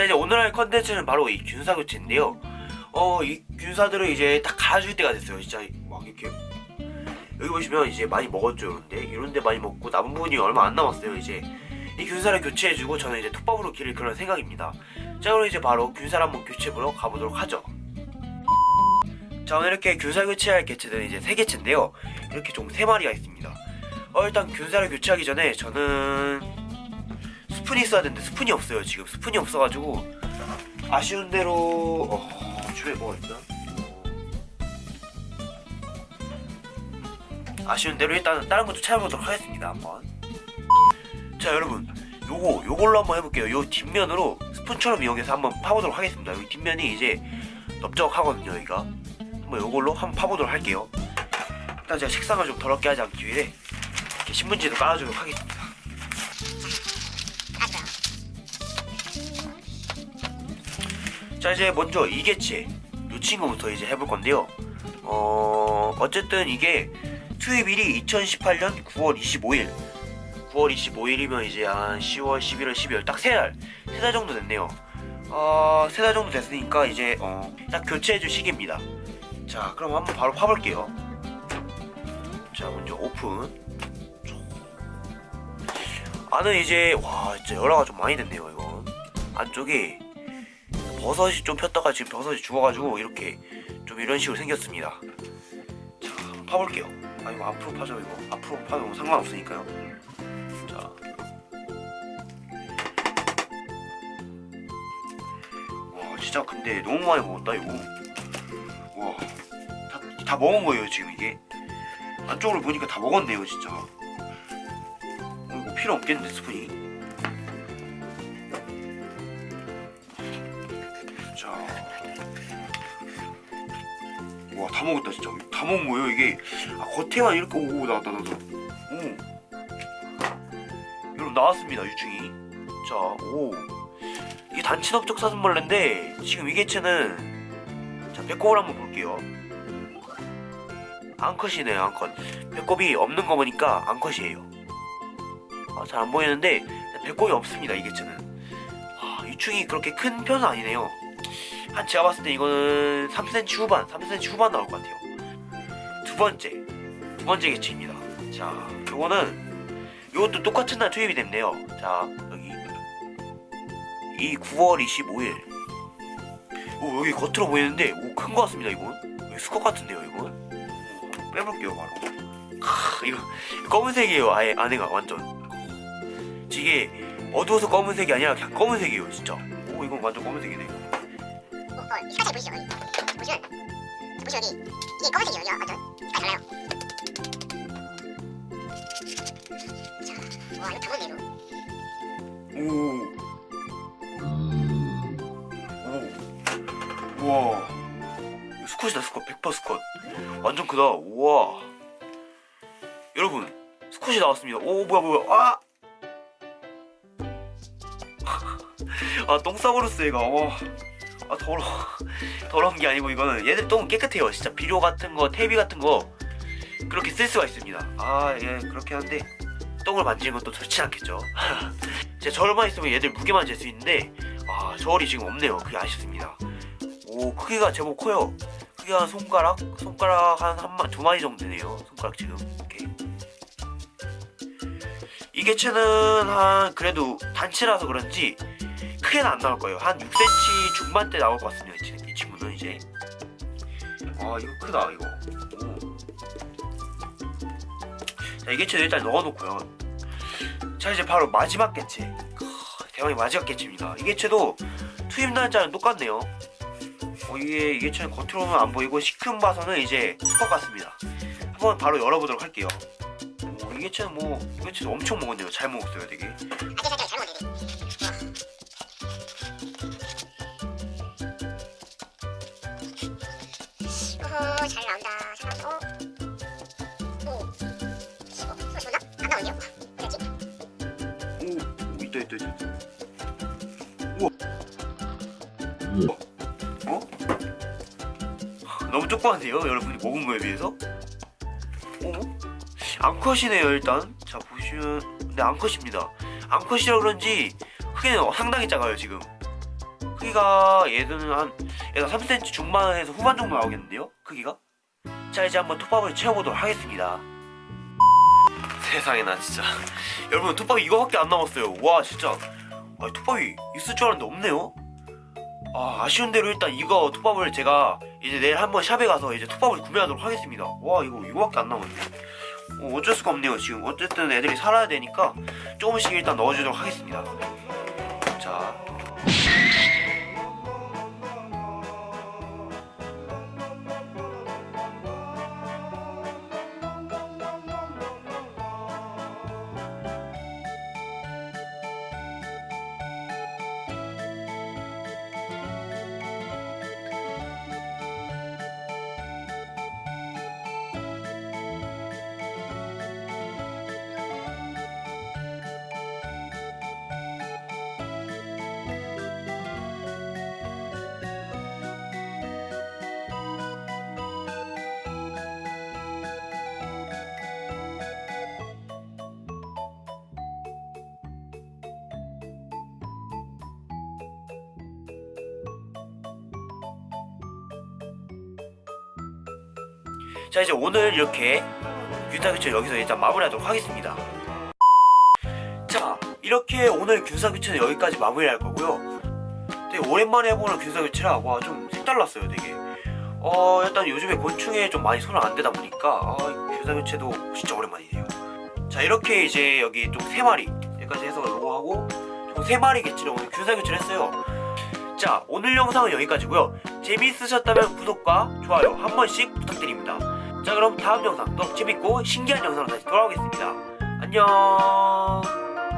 자 이제 오늘 할 컨텐츠는 바로 이 균사 교체인데요. 어 이 균사들을 이제 딱 갈아줄 때가 됐어요. 진짜 막 이렇게 여기 보시면 이제 많이 먹었죠 이런데 이런데 많이 먹고 남은 부분이 얼마 안 남았어요 이제. 이 균사를 교체해주고 저는 이제 톱밥으로 기를 그런 생각입니다. 자 그럼 이제 바로 균사를 한번 교체보러 가보도록 하죠. 자 오늘 이렇게 균사 교체할 개체들은 이제 세 개체인데요. 이렇게 총세 마리가 있습니다. 어 일단 균사를 교체하기 전에 저는 스푼이 있어야 되는데 스푼이 없어요 지금. 스푼이 없어가지고 아쉬운 대로 어, 주변에 뭐가 있나? 어, 아쉬운 대로 일단 다른 것도 찾아보도록 하겠습니다 한번. 자 여러분. 요거 요걸로 한번 해볼게요. 요 뒷면으로 스푼처럼 이용해서 한번 파보도록 하겠습니다. 여기 뒷면이 이제 넓적하거든요 여기가. 한번 요걸로 한번 파보도록 할게요. 일단 제가 색상을 좀 더럽게 하지 않기 위해 이렇게 신문지도 깔아주도록 하겠습니다 자 이제 먼저 이개체 이 친구부터 이제 해볼 건데요. 어 어쨌든 이게 투입일이 2018년 9월 25일. 9월 25일이면 이제 한 10월 11월 12월 딱 세달 세 달 정도 됐네요. 어 세 달 정도 됐으니까 이제 어 딱 교체해줄 시기입니다. 자 그럼 한번 바로 파볼게요. 자 먼저 오픈. 안은 이제 와 진짜 열화가 좀 많이 됐네요 이건. 안쪽에 버섯이 좀 폈다가 지금 버섯이 죽어가지고 이렇게 좀 이런 식으로 생겼습니다. 자 한번 파볼게요. 아 이거 앞으로 파죠 이거. 앞으로 파도 상관없으니까요. 자. 와, 진짜 근데 너무 많이 먹었다 이거. 와, 다, 다 먹은 거예요 지금 이게? 안쪽으로 보니까 다 먹었네요 진짜. 어, 이거 필요 없겠는데 스푼이 와 다 먹었다 진짜. 다 먹은 거예요 이게. 아, 겉에만 이렇게 오고 나왔다 나왔다 오. 여러분 나왔습니다 유충이. 자오. 이게 단친업적 사슴벌레인데 지금 이 개체는 자 배꼽을 한번 볼게요. 앙컷이네요 앙컷. 배꼽이 없는 거 보니까 앙컷이에요. 아, 잘 안 보이는데 배꼽이 없습니다 이 개체는. 아, 유충이 그렇게 큰 편은 아니네요 한 제가 봤을 때 이거는 3cm 후반 3cm 후반 나올 것 같아요. 두 번째 두 번째 개체입니다. 자 요거는 요것도 똑같은 날 투입이 됐네요. 자 여기. 이 9월 25일. 오 여기 겉으로 보이는데 오큰 거 같습니다 이건 수컷 같은데요 이건 오, 빼볼게요 바로. 크, 이거 검은색이에요 아예 안에가 완전. 이게 어두워서 검은색이 아니라 그냥 검은색이에요 진짜. 오 이건 완전 검은색이네 어, 이 색깔 보이시죠? 보시면 보시면 여기 이게 검은색이에요. 완전 색깔 달라요. 자, 와 이거. 우와. 이거 스컷이다, 스컷. 100% 스컷. 완전 크다. 우와. 여러분, 스컷이 나왔습니다. 오, 뭐야, 뭐야. 아! 아, 똥 싸버렸어, 얘가. 와. 아, 더러워. 더러운 게 아니고, 이거는. 얘들 똥은 깨끗해요. 진짜 비료 같은 거, 테이비 같은 거. 그렇게 쓸 수가 있습니다. 아, 예, 그렇게 한데. 똥을 만지는 건또 좋지 않겠죠. 제 저울만 있으면 얘들 무게만 잴 수 있는데 아 저울이 지금 없네요 그게 아쉽습니다 오 크기가 제법 커요 크기가 한 손가락? 손가락 한 한 마 두 마리 정도 되네요 손가락 지금 이렇게 이 개체는 한 그래도 단체라서 그런지 크게는 안 나올 거예요. 한 6cm 중반대 나올 것 같습니다 이, 친- 이 친구는 이제. 아 이거 크다 이거. 오. 자, 이 개체는 일단 넣어놓고요. 자 이제 바로 마지막 개체. 크, 대왕의 마지막 개체입니다. 이 개체도 투입 날짜는 똑같네요. 어, 이게 이 개체는 겉으로 보면 안 보이고 시큼 봐서는 이제 수컷 같습니다. 한번 바로 열어보도록 할게요. 오, 이 개체는 뭐이 개체도 엄청 먹었네요. 잘 먹었어요 되게 잘 나온다. 있다 있다 있다 우와 어? 어? 너무 조그만데요 여러분이 먹은 거에 비해서? 어? 앙컷이네요 일단 자 보시면 근데 앙컷입니다 앙컷이라 그런지 크기는 상당히 작아요 지금 크기가 얘는 한 얘가 3cm 중반에서 후반 정도 나오겠는데요? 크기가? 자 이제 한번 톱밥을 채워보도록 하겠습니다. 세상에 나 진짜. 여러분 톱밥이 이거밖에 안 남았어요. 와 진짜. 아, 톱밥이 있을 줄 알았는데 없네요. 아 아쉬운 대로 일단 이거 톱밥을 제가 이제 내일 한번 샵에 가서 이제 톱밥을 구매하도록 하겠습니다. 와 이거 이거밖에 안 남았네. 어, 어쩔 수가 없네요 지금. 어쨌든 애들이 살아야 되니까 조금씩 일단 넣어주도록 하겠습니다. 자 자 이제 오늘 이렇게 균사교체 여기서 일단 마무리하도록 하겠습니다. 자 이렇게 오늘 균사교체는 여기까지 마무리할 거고요. 되게 오랜만에 해보는 균사교체라 와 좀 색달랐어요 되게. 어 일단 요즘에 곤충에 좀 많이 손을 안 대다 보니까 아 균사교체도 진짜 오랜만이네요. 자 이렇게 이제 여기 좀세 마리 여기까지 해서 요거 하고 총세 마리겠지를 오늘 균사교체를 했어요. 자 오늘 영상은 여기까지고요. 재미있으셨다면 구독과 좋아요 한 번씩 부탁드립니다 자 그럼 다음 영상 더 재밌고 신기한 영상으로 다시 돌아오겠습니다. 안녕